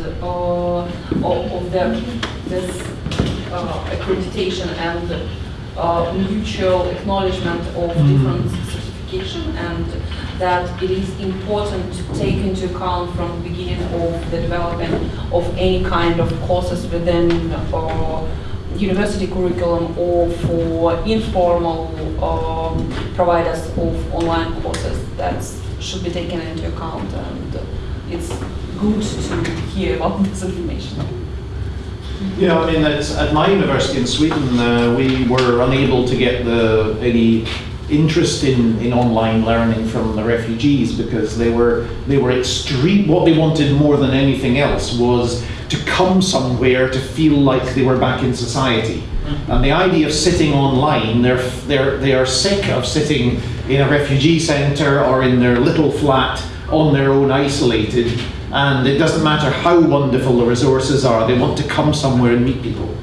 uh, of, of the, this uh, accreditation and uh, mutual acknowledgement of different certification and that it is important to take into account from the beginning of the development of any kind of courses within uh, university curriculum or for informal um, providers of online courses that should be taken into account and it's good to hear about this information. Yeah, I mean, at my university in Sweden, uh, we were unable to get the, any interest in, in online learning from the refugees because they were they were extreme. What they wanted more than anything else was to come somewhere to feel like they were back in society. And the idea of sitting online, they're they're they are sick of sitting in a refugee centre or in their little flat on their own, isolated. And it doesn't matter how wonderful the resources are; they want to come somewhere and meet people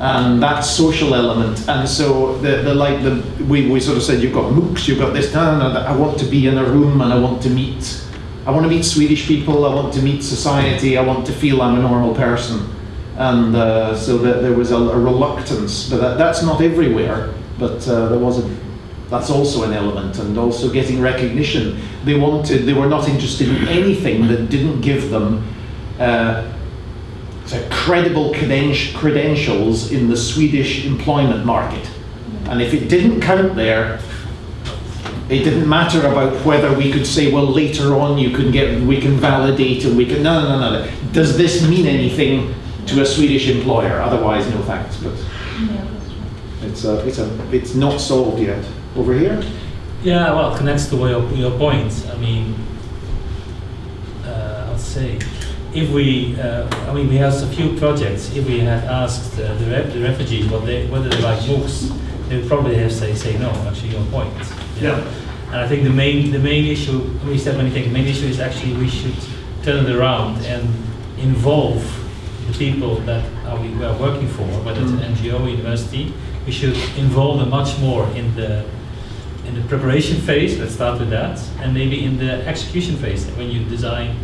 and that social element. And so the, the like the we, we sort of said you've got MOOCs, you've got this, and I want to be in a room and I want to meet I want to meet Swedish people, I want to meet society, I want to feel I'm a normal person. And uh, so that there was a, a reluctance, but that, that's not everywhere, but uh, there was a that's also an element, and also getting recognition. They wanted, they were not interested in anything that didn't give them uh, so credible credentials in the Swedish employment market. And if it didn't count there, it didn't matter about whether we could say, well, later on you can get, we can validate and we can, no, no, no, no. Does this mean anything to a Swedish employer? Otherwise, no thanks. But it's, a, it's, a, it's not solved yet. Over here? Yeah, well, it connects to your, your point. I mean, uh, I'll say, if we, uh, I mean, we have a few projects. If we had asked uh, the, re the refugees what they, whether they like MOOCs, they would probably have say say no. Actually, your point. Yeah. And I think the main the main issue we said many things. The main issue is actually we should turn it around and involve the people that are we, we are working for, whether it's an mm. NGO, university. We should involve them much more in the in the preparation phase. Let's start with that, and maybe in the execution phase when you design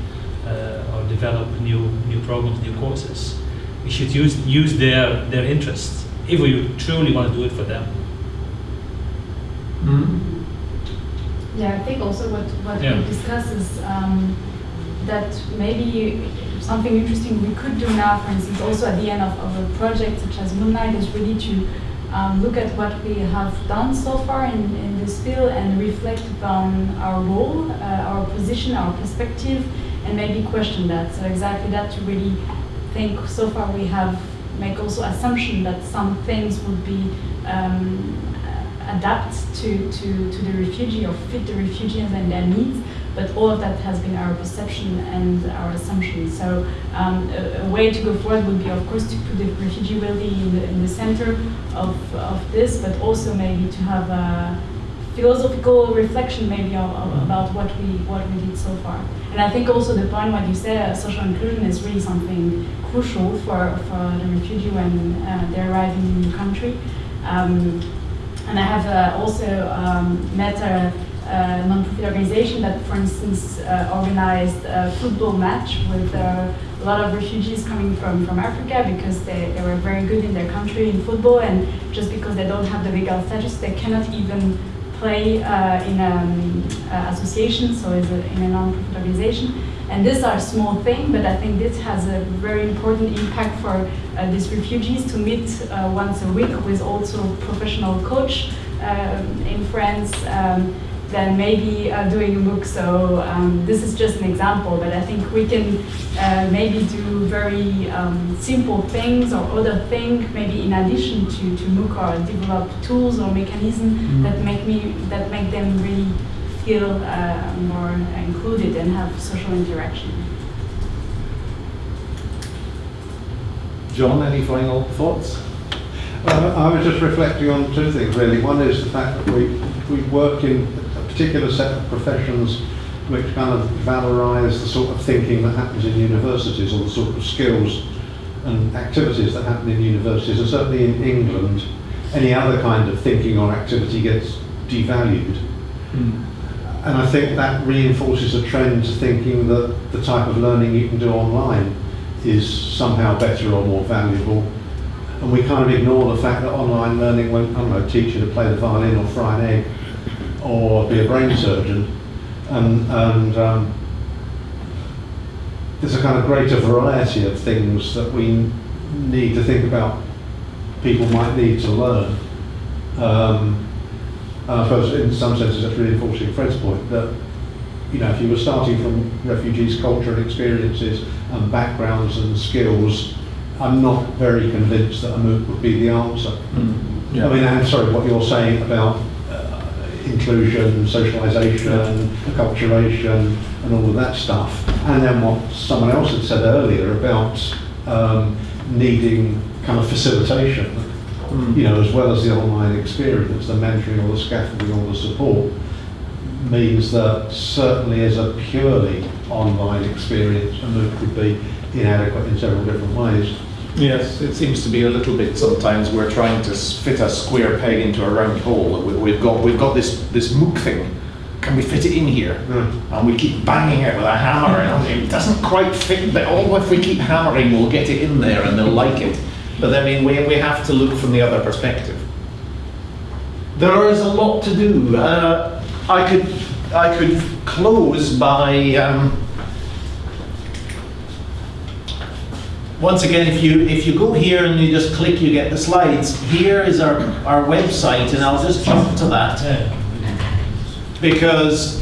or develop new new programs, new courses. We should use use their their interests if we truly want to do it for them. Mm -hmm. Yeah, I think also what what yeah. we discuss is um, that maybe something interesting we could do now, for instance, also at the end of, of a project such as MOONLITE, is really to um, look at what we have done so far in, in this field and reflect upon our role, uh, our position, our perspective, and maybe question that. So exactly that to really think so far we have make also assumption that some things would be um, adapt to, to, to the refugee or fit the refugees and their needs, but all of that has been our perception and our assumption. So um, a, a, way to go forward would be, of course, to put the refugee really in the, in the center of, of this, but also maybe to have a philosophical reflection maybe of, of, about what we what we did so far. And I think also the point what you said, uh, social inclusion is really something crucial for, for the refugee when uh, they're arriving in the country. Um, and I have uh, also um, met a, a non-profit organization that, for instance, uh, organized a football match with uh, a lot of refugees coming from, from Africa because they, they were very good in their country in football and just because they don't have the legal status, they cannot even play uh, in an um, uh, association, so in a non-profit organization. And these are small things, but I think this has a very important impact for uh, these refugees to meet uh, once a week with also professional coach um, in France. Um, than maybe uh, doing a MOOC. So um, this is just an example, but I think we can uh, maybe do very um, simple things or other things, maybe in addition to, to MOOC or develop tools or mechanisms mm. that make me that make them really feel uh, more included and have social interaction. John, any final thoughts? Uh, I was just reflecting on two things really. One is the fact that we, we work in a particular set of professions which kind of valorize the sort of thinking that happens in universities or the sort of skills and activities that happen in universities and certainly in England any other kind of thinking or activity gets devalued mm. And I think that reinforces a trend to thinking that the type of learning you can do online is somehow better or more valuable. And we kind of ignore the fact that online learning won't, I don't know, teach you to play the violin or fry an egg or be a brain surgeon. And, and um, there's a kind of greater variety of things that we need to think about people might need to learn. Um, and I suppose in some senses that's reinforcing Fred's point that, you know, if you were starting from refugees' culture and experiences and backgrounds and skills, I'm not very convinced that a MOOC would be the answer. Yeah. I mean, I'm sorry, what you're saying about uh, inclusion, socialisation, acculturation, and all of that stuff, and then what someone else had said earlier about um, needing kind of facilitation, Mm. you know, as well as the online experience, the mentoring or the scaffolding or the support, means that certainly as a purely online experience, a MOOC would be inadequate in several different ways. Yes, it seems to be a little bit sometimes we're trying to fit a square peg into a round hole. We- We've got, we've got this, this MOOC thing. Can we fit it in here? And we keep banging it with a hammer and it doesn't quite fit, but oh, if we keep hammering, we'll get it in there and they'll like it. But I mean, we, we have to look from the other perspective. There is a lot to do. Uh, I could, I could close by, um, Once again, if you, if you go here and you just click, you get the slides. Here is our, our website, and I'll just jump to that. Because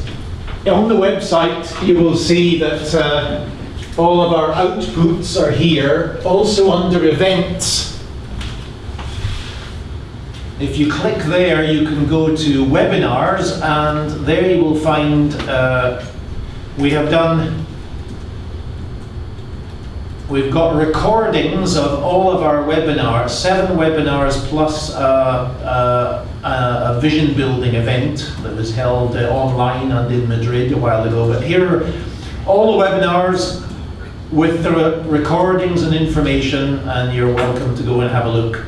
on the website, you will see that uh, all of our outputs are here, also under events. If you click there, you can go to webinars, and there you will find, uh, we have done We've got recordings of all of our webinars, seven webinars plus a vision building event that was held uh, online and in Madrid a while ago. But here are all the webinars with the re- recordings and information, and you're welcome to go and have a look.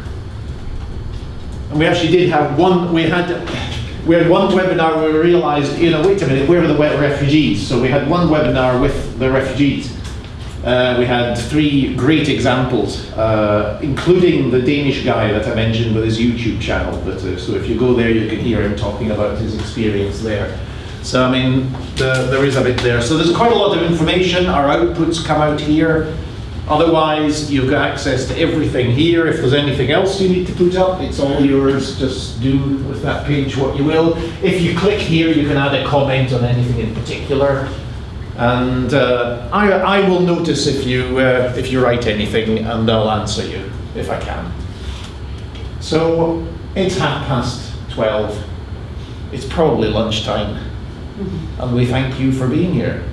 And we actually did have one, we had, we had one webinar where we realized, you know, wait a minute, where are the wet refugees? So we had one webinar with the refugees. Uh, we had three great examples, uh, including the Danish guy that I mentioned with his YouTube channel. But, uh, so if you go there, you can hear him talking about his experience there. So I mean, the, there is a bit there. So there's quite a lot of information. Our outputs come out here. Otherwise, you've got access to everything here. If there's anything else you need to put up, it's all yours. Just do with that page what you will. If you click here, you can add a comment on anything in particular. And uh, I, I will notice if you, uh, if you write anything and I'll answer you if I can. So it's half past 12. It's probably lunchtime. And we thank you for being here.